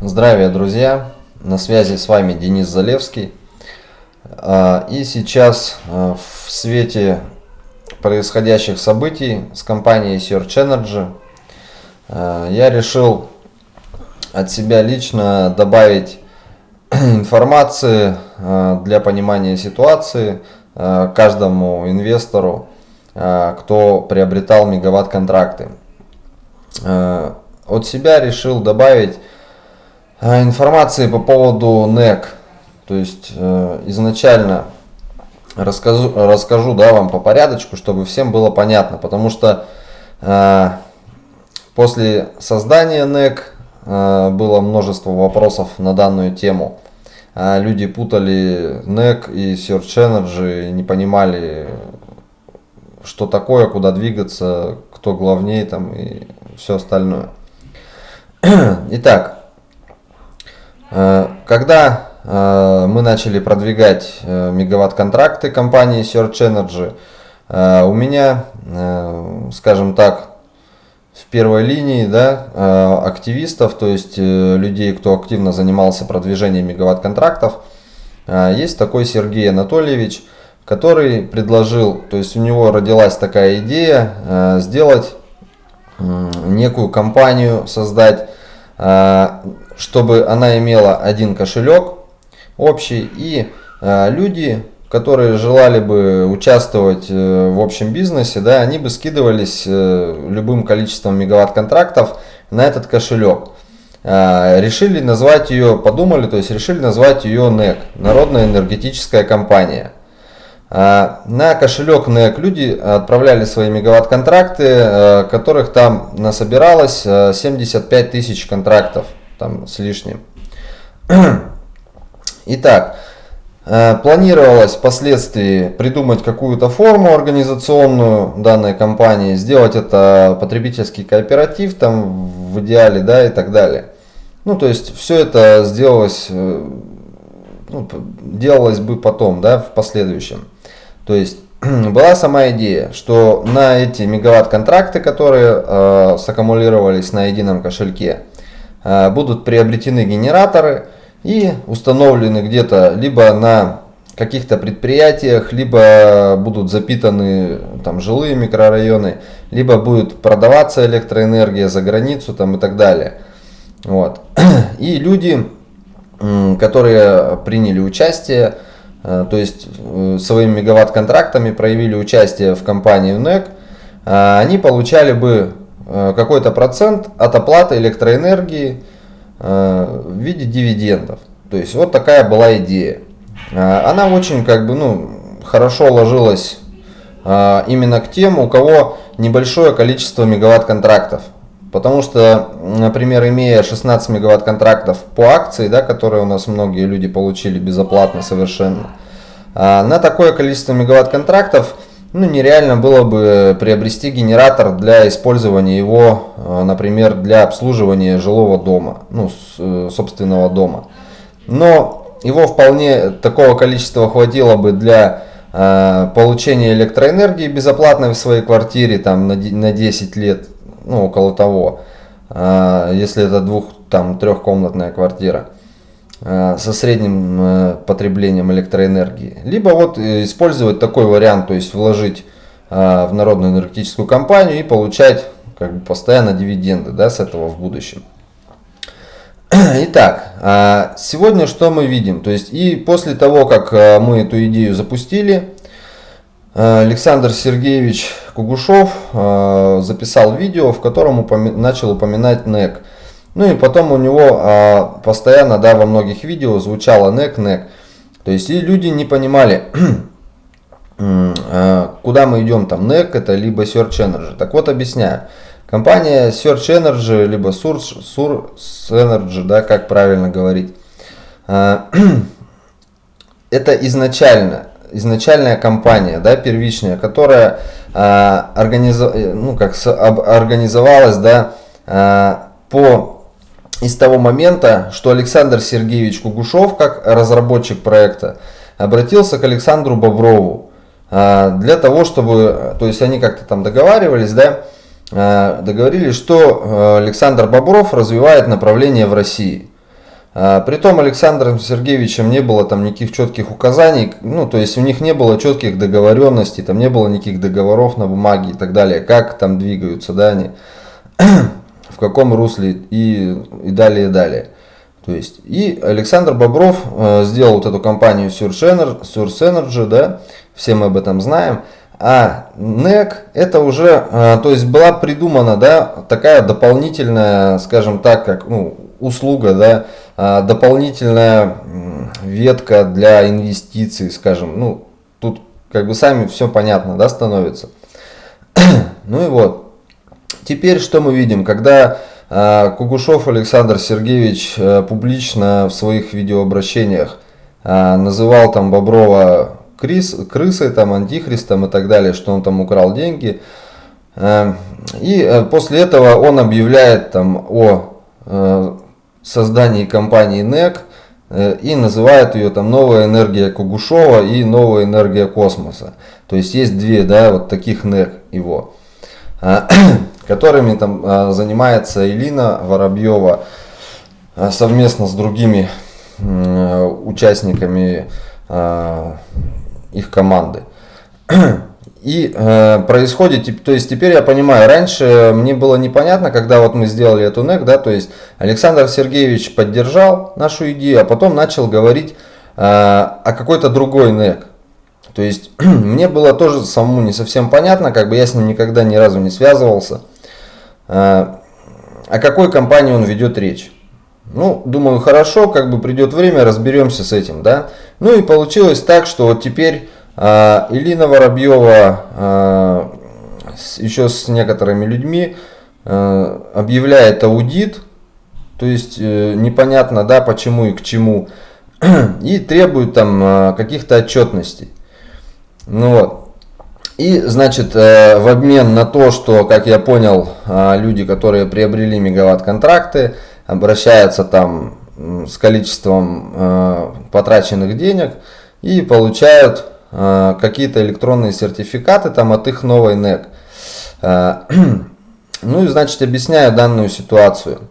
Здравия, друзья! На связи с вами Денис Залевский. А, и сейчас а, в свете происходящих событий с компанией Search Energy а, я решил от себя лично добавить информации для понимания ситуации каждому инвестору, кто приобретал мегаватт-контракты. От себя решил добавить информации по поводу NEC. То есть э, изначально расскажу, расскажу да, вам по порядочку, чтобы всем было понятно. Потому что э, после создания NEC э, было множество вопросов на данную тему. Э, люди путали NEC и Search Energy, не понимали, что такое, куда двигаться, кто главнее там и все остальное. Итак, Э, когда э, мы начали продвигать э, мегаватт-контракты компании Search Energy, у меня, скажем так, в первой линии да, активистов, то есть людей, кто активно занимался продвижением мегаватт-контрактов, есть такой Сергей Анатольевич, который предложил, то есть у него родилась такая идея сделать некую компанию, создать чтобы она имела один кошелек общий и э, люди, которые желали бы участвовать э, в общем бизнесе, да, они бы скидывались э, любым количеством мегаватт контрактов на этот кошелек. Э, решили назвать ее, подумали, то есть решили назвать ее NEC, Народная энергетическая компания. Э, на кошелек NEC люди отправляли свои мегаватт-контракты, э, которых там насобиралось 75 тысяч контрактов там с лишним. Итак, э, планировалось впоследствии придумать какую-то форму организационную данной компании, сделать это потребительский кооператив там в идеале, да, и так далее. Ну, то есть все это сделалось, э, ну, делалось бы потом, да, в последующем. То есть была сама идея, что на эти мегаватт-контракты, которые э, саккумулировались на едином кошельке, Э, будут приобретены генераторы и установлены где-то либо на каких-то предприятиях, либо будут запитаны там жилые микрорайоны, либо будет продаваться электроэнергия за границу там и так далее. Вот. И люди, которые приняли участие, то есть э, своими мегаватт-контрактами проявили участие в компании НЭК, они получали бы Э, какой-то процент от оплаты электроэнергии э, в виде дивидендов. То есть вот такая была идея. Э, она очень как бы ну хорошо ложилась именно к тем, у кого небольшое количество мегаватт контрактов. Потому что, например, имея 16 мегаватт контрактов по акции, да, которые у нас многие люди получили безоплатно совершенно, на такое количество мегаватт контрактов ну, нереально было бы приобрести генератор для использования его, э, например, для обслуживания жилого дома, ну, э, собственного дома. Но его вполне такого количества хватило бы для э, получения электроэнергии безоплатной в своей квартире там, на 10 лет, ну, около того, э, если это двух, там, трехкомнатная квартира. Э, со средним э, потреблением электроэнергии. Либо вот э, использовать такой вариант, то есть вложить в народную энергетическую компанию и получать как бы постоянно дивиденды да, с этого в будущем. Итак, сегодня что мы видим? То есть и после того, как мы эту идею запустили, Александр Сергеевич Кугушев записал видео, в котором упомя начал упоминать НЭК. Ну и потом у него а, постоянно, да, во многих видео звучало нек-нек. То есть и люди не понимали, куда мы идем, там NEC это либо Search Energy. Так вот объясняю. Компания Search Energy, либо Source, Source Energy, да, как правильно говорить. Это изначально, изначальная компания, да, первичная, которая а, организов, ну, как, организовалась, да, а, по из того момента, что Александр Сергеевич Кугушев, как разработчик проекта, обратился к Александру Боброву а, для того, чтобы, то есть они как-то там договаривались, да, а, договорились, что а, Александр Бобров развивает направление в России. А, Притом Александром Сергеевичем не было там никаких четких указаний, ну то есть у них не было четких договоренностей, там не было никаких договоров на бумаге и так далее, как там двигаются, да, они, в каком русле и, и далее, и далее. То есть, и Александр Бобров э, сделал вот эту компанию Source Energy, да, все мы об этом знаем, а NEC это уже, э, то есть была придумана, да, такая дополнительная, скажем так, как, ну, услуга, да, а, дополнительная ветка для инвестиций, скажем, ну, тут как бы сами все понятно, да, становится. ну и вот. Теперь что мы видим, когда э, Кугушев Александр Сергеевич э, публично в своих видеообращениях э, называл там Боброва крыс, крысой, там, антихристом и так далее, что он там украл деньги. Э, и э, после этого он объявляет там о создании компании NEC э, и называют ее там новая энергия Кугушова и новая энергия космоса. То есть есть две, да, вот таких NEC его, а, которыми там а, занимается Илина Воробьева а, совместно с другими участниками их команды. И э, происходит, то есть теперь я понимаю, раньше мне было непонятно, когда вот мы сделали эту NEC, да, то есть Александр Сергеевич поддержал нашу идею, а потом начал говорить э, о какой-то другой NEC. То есть мне было тоже самому не совсем понятно, как бы я с ним никогда ни разу не связывался, э, о какой компании он ведет речь. Ну, думаю, хорошо, как бы придет время, разберемся с этим, да. Ну и получилось так, что вот теперь Илина Воробьева а, еще с некоторыми людьми а, объявляет аудит, то есть э, непонятно, да, почему и к чему, и требует там каких-то отчетностей. Ну вот. И, значит, э, в обмен на то, что, как я понял, люди, которые приобрели мегаватт-контракты, обращаются там с количеством потраченных денег и получают какие-то электронные сертификаты там от их новой NEC. Э, ну и значит объясняю данную ситуацию.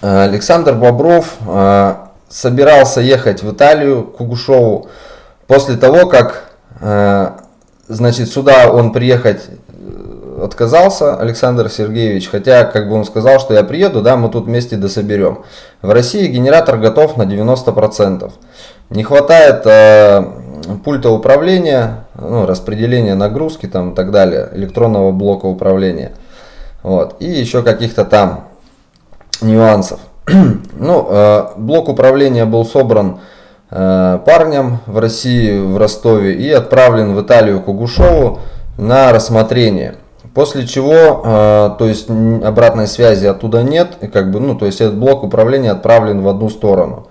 Александр Бобров э, собирался ехать в Италию к Кугушову после того, как значит, сюда он приехать отказался Александр Сергеевич, хотя как бы он сказал, что я приеду, да, мы тут вместе дособерем. В России генератор готов на 90%. Не хватает э, пульта управления, ну, распределения нагрузки там и так далее, электронного блока управления. Вот. И еще каких-то там нюансов. ну, э, блок управления был собран э, парнем в России, в Ростове и отправлен в Италию Кугушову на рассмотрение. После чего, э, то есть обратной связи оттуда нет, и как бы, ну, то есть этот блок управления отправлен в одну сторону.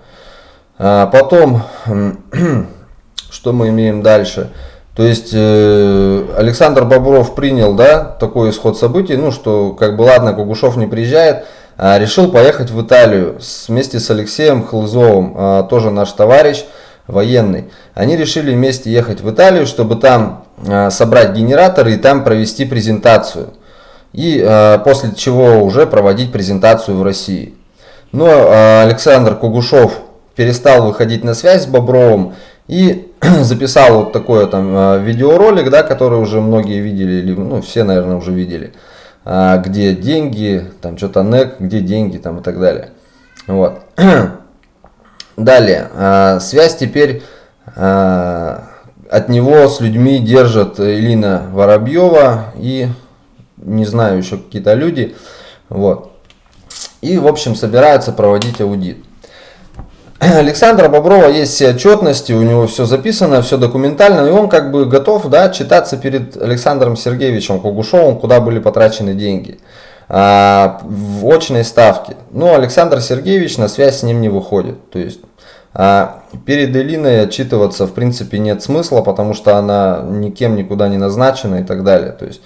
А потом, что мы имеем дальше? То есть э, Александр Бобров принял да, такой исход событий, ну что как бы ладно, Кугушев не приезжает, а решил поехать в Италию вместе с Алексеем Хлызовым, а, тоже наш товарищ военный. Они решили вместе ехать в Италию, чтобы там а, собрать генераторы и там провести презентацию. И а, после чего уже проводить презентацию в России. Но а, Александр Кугушев перестал выходить на связь с Бобровым и записал вот такой там видеоролик, да, который уже многие видели, или ну все, наверное, уже видели, а, где деньги, там что-то НЭК, где деньги там и так далее. Вот. Далее, а, связь теперь от него с людьми держит Илина Воробьева и не знаю еще какие-то люди. Вот. И, в общем, собираются проводить аудит. Александра Боброва есть все отчетности, у него все записано, все документально, и он как бы готов да, читаться перед Александром Сергеевичем Кугушовым, куда были потрачены деньги а, в очной ставке. Но Александр Сергеевич на связь с ним не выходит. То есть а, перед Элиной отчитываться в принципе нет смысла, потому что она никем никуда не назначена и так далее. То есть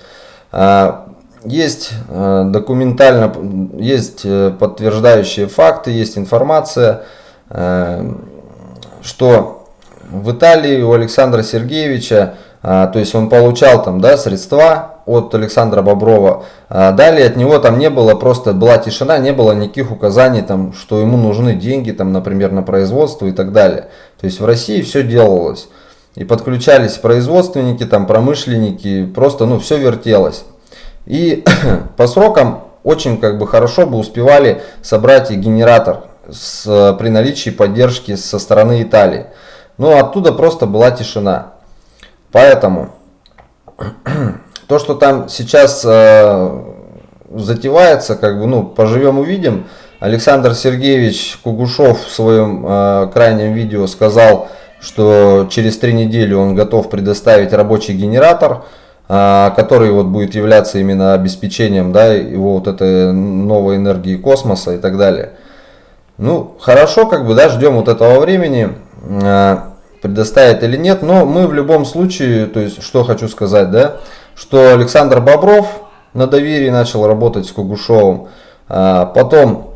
а, есть а, документально, есть э, подтверждающие факты, есть информация. Эм, что в Италии у Александра Сергеевича, а, то есть он получал там да, средства от Александра Боброва. А далее от него там не было, просто была тишина, не было никаких указаний, там, что ему нужны деньги, там, например, на производство и так далее. То есть в России все делалось. И подключались производственники, там, промышленники, просто ну, все вертелось. И по срокам очень как бы хорошо бы успевали собрать и генератор с, при наличии поддержки со стороны Италии. Но оттуда просто была тишина. Поэтому то, что там сейчас э, затевается, как бы, ну, поживем увидим. Александр Сергеевич Кугушев в своем э, крайнем видео сказал, что через три недели он готов предоставить рабочий генератор, э, который вот будет являться именно обеспечением, да, его вот этой новой энергии космоса и так далее. Ну, хорошо, как бы, да, ждем вот этого времени. Э, предоставит или нет, но мы в любом случае, то есть, что хочу сказать, да, что Александр Бобров на доверии начал работать с Кугушевым, а, потом,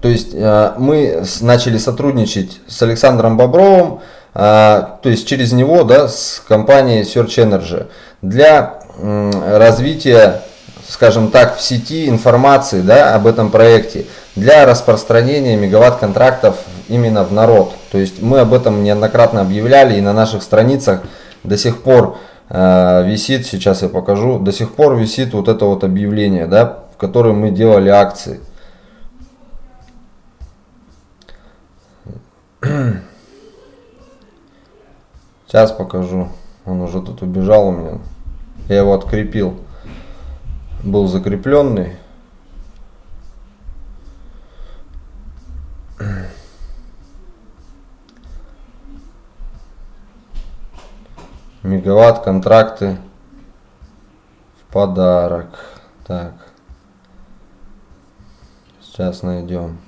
то есть, а, мы начали сотрудничать с Александром Бобровым, а, то есть, через него, да, с компанией Search Energy для развития, скажем так, в сети информации, да, об этом проекте, для распространения мегаватт-контрактов именно в народ. То есть мы об этом неоднократно объявляли и на наших страницах до сих пор висит, сейчас я покажу, до сих пор висит вот это вот объявление, да, в котором мы делали акции. Сейчас покажу. Он уже тут убежал у меня. Я его открепил. Был закрепленный. Мегаватт контракты в подарок. Так. Сейчас найдем.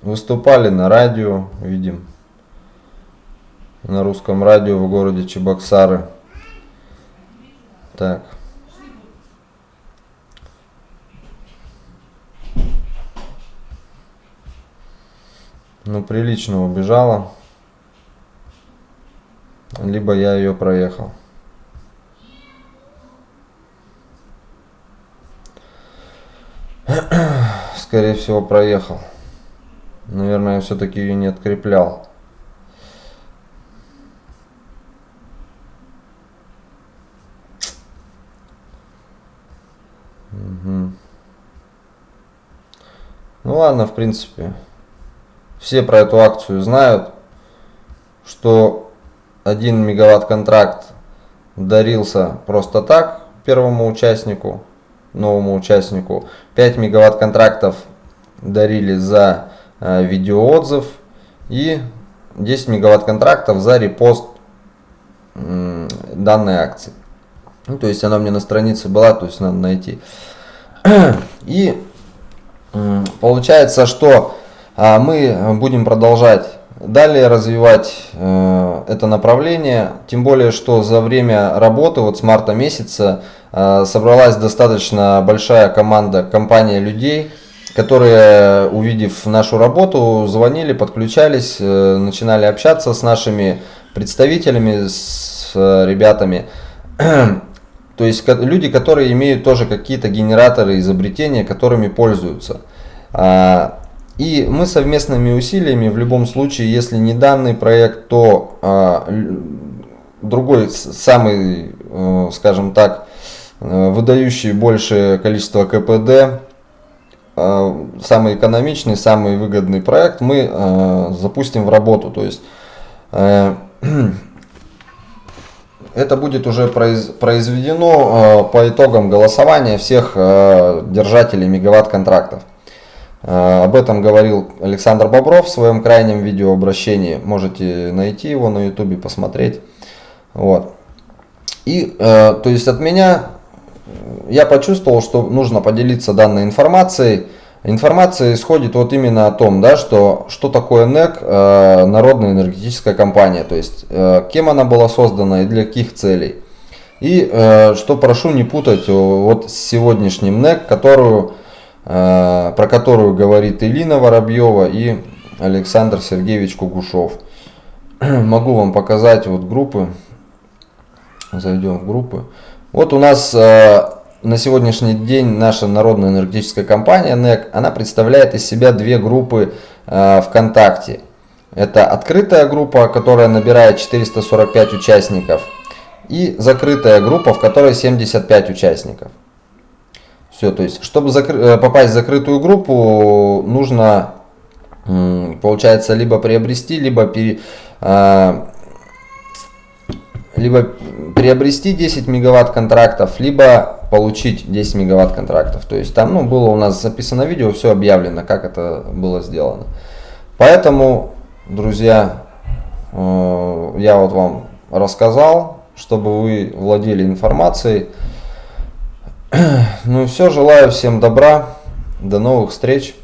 Выступали на радио, видим, на русском радио в городе Чебоксары. Так. Ну прилично убежала. Либо я ее проехал. Скорее всего проехал. Наверное все-таки ее не откреплял. Угу. ну ладно в принципе все про эту акцию знают, что 1 мегаватт контракт дарился просто так первому участнику, новому участнику. 5 мегаватт контрактов дарили за э, видеоотзыв и 10 мегаватт контрактов за репост э, данной акции. Ну, то есть она мне на странице была, то есть надо найти. И э, получается, что мы будем продолжать далее развивать э, это направление, тем более, что за время работы, вот с марта месяца, э, собралась достаточно большая команда, компания людей, которые, увидев нашу работу, звонили, подключались, э, начинали общаться с нашими представителями, с ребятами. То есть люди, которые имеют тоже какие-то генераторы, изобретения, которыми пользуются. И мы совместными усилиями, в любом случае, если не данный проект, то а, другой, самый, э, скажем так, э, выдающий большее количество КПД, э, самый экономичный, самый выгодный проект мы э, запустим в работу. То есть э, это будет уже произ, произведено э, по итогам голосования всех держателей мегаватт контрактов. А, об этом говорил Александр Бобров в своем крайнем видеообращении. Можете найти его на ютубе, посмотреть. Вот. И, э, то есть от меня, я почувствовал, что нужно поделиться данной информацией. Информация исходит вот именно о том, да, что, что такое НЭК, э, Народная энергетическая компания, то есть э, кем она была создана и для каких целей. И э, что прошу не путать вот с сегодняшним НЭК, которую э, про которую говорит Илина Воробьева и Александр Сергеевич Кугушев. Могу вам показать вот группы. Зайдем в группы. Вот у нас э, на сегодняшний день наша народная энергетическая компания НЭК, она представляет из себя две группы э, ВКонтакте. Это открытая группа, которая набирает 445 участников, и закрытая группа, в которой 75 участников. Все, то есть, чтобы э, попасть в закрытую группу, нужно, получается, либо приобрести, либо пере, э, либо приобрести 10 мегаватт контрактов, либо получить 10 мегаватт контрактов. То есть там ну, было у нас записано видео, все объявлено, как это было сделано. Поэтому, друзья, э, я вот вам рассказал, чтобы вы владели информацией. Ну все, желаю всем добра, до новых встреч.